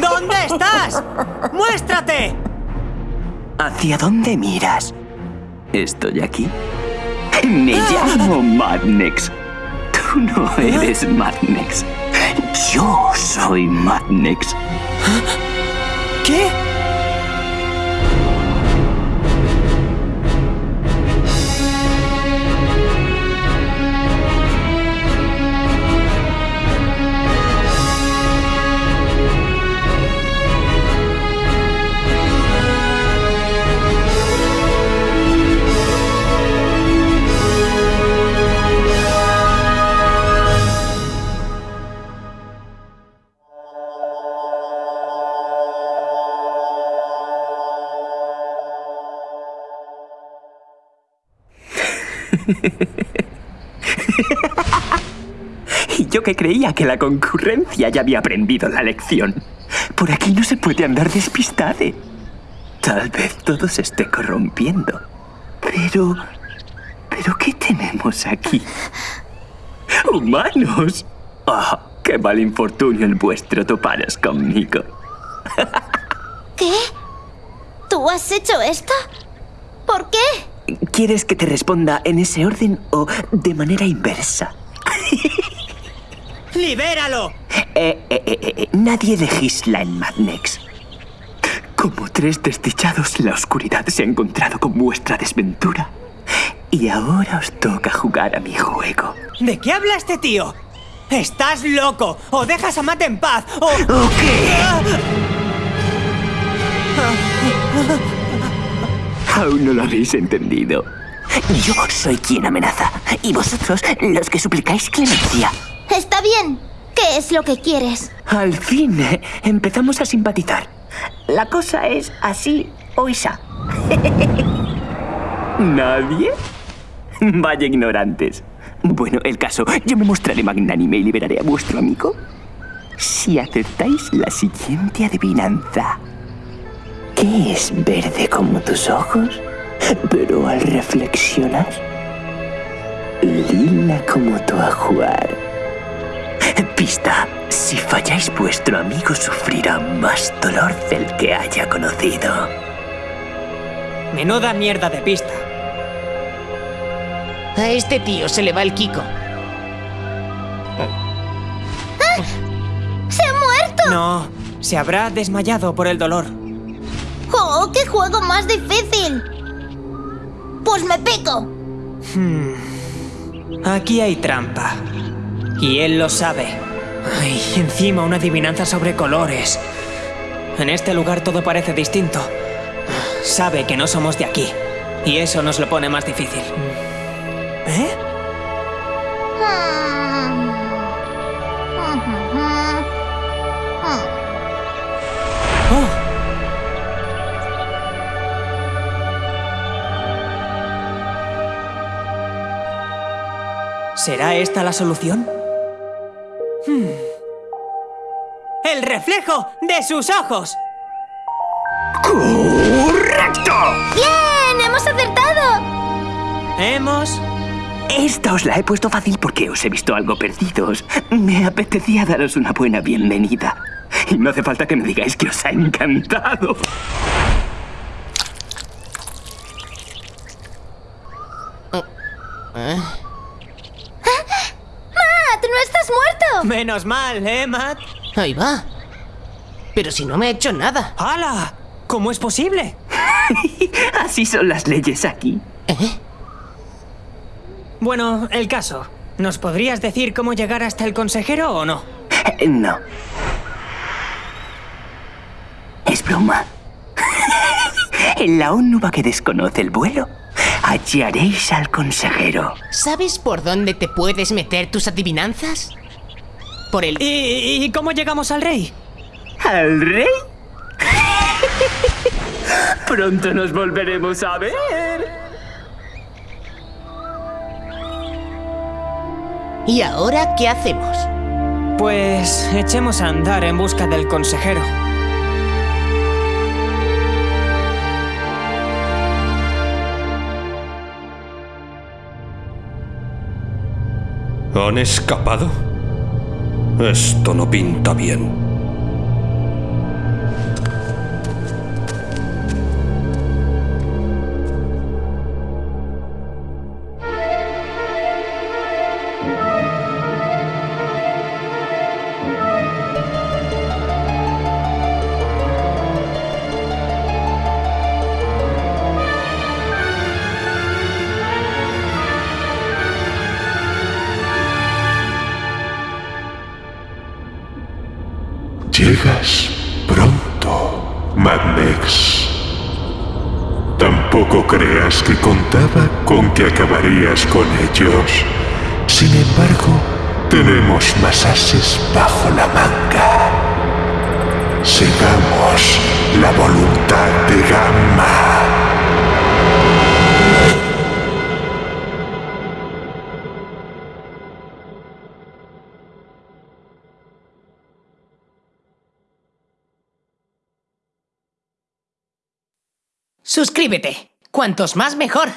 ¿Dónde estás? ¡Muéstrate! ¿Hacia dónde miras? ¿Estoy aquí? Me llamo Madnex. Tú no eres Madnex. Yo soy Madnex. ¿Qué? Y yo que creía que la concurrencia ya había aprendido la lección. Por aquí no se puede andar despistade. Tal vez todo se esté corrompiendo. Pero... ¿Pero qué tenemos aquí? ¡Humanos! ¡Oh, qué mal infortunio el vuestro toparos conmigo! ¿Qué? ¿Tú has hecho esto? ¿Por qué? ¿Quieres que te responda en ese orden o de manera inversa? ¡Libéralo! Eh, eh, eh, nadie legisla en Madnex. Como tres desdichados, la oscuridad se ha encontrado con vuestra desventura. Y ahora os toca jugar a mi juego. ¿De qué habla este tío? ¡Estás loco! ¡O dejas a Matt en paz! ¡O... ¿O qué? Aún no lo habéis entendido. Yo soy quien amenaza, y vosotros los que suplicáis clemencia. Está bien. ¿Qué es lo que quieres? Al fin, eh, empezamos a simpatizar. La cosa es así o isa. ¿Nadie? Vaya ignorantes. Bueno, el caso, yo me mostraré magnánime y liberaré a vuestro amigo. Si aceptáis la siguiente adivinanza. ¿Qué es verde como tus ojos? Pero al reflexionar, lila como tu ajuar. Pista. Si falláis, vuestro amigo sufrirá más dolor del que haya conocido. Menuda mierda de pista. A este tío se le va el Kiko. ¡Se ha muerto! No, se habrá desmayado por el dolor. ¡Oh, qué juego más difícil! Pues me pico. Aquí hay trampa. Y él lo sabe. Ay, encima una adivinanza sobre colores. En este lugar todo parece distinto. Sabe que no somos de aquí. Y eso nos lo pone más difícil. ¿Eh? Hmm. Oh, ¿Será esta la solución? Hmm. ¡El reflejo de sus ojos! ¡Correcto! ¡Bien! ¡Hemos acertado! Hemos... Esta os la he puesto fácil porque os he visto algo perdidos. Me apetecía daros una buena bienvenida. Y no hace falta que me digáis que os ha encantado. ¡Matt! ¡No estás muerto! Menos mal, ¿eh, Matt? Ahí va. Pero si no me ha hecho nada. ¡Hala! ¿Cómo es posible? Así son las leyes aquí. ¿Eh? Bueno, el caso. ¿Nos podrías decir cómo llegar hasta el consejero o no? Eh, No. Es broma. En la ónuba que desconoce el vuelo, hallaréis al consejero. ¿Sabes por dónde te puedes meter tus adivinanzas? Por el... ¿Y, y cómo llegamos al rey? ¿Al rey? Pronto nos volveremos a ver. ¿Y ahora qué hacemos? Pues echemos a andar en busca del consejero. ¿Han escapado? Esto no pinta bien. Tampoco creas que contaba con que acabarías con ellos. Sin embargo, tenemos más ases bajo la manga. Sigamos la voluntad Suscríbete. Cuantos más mejor.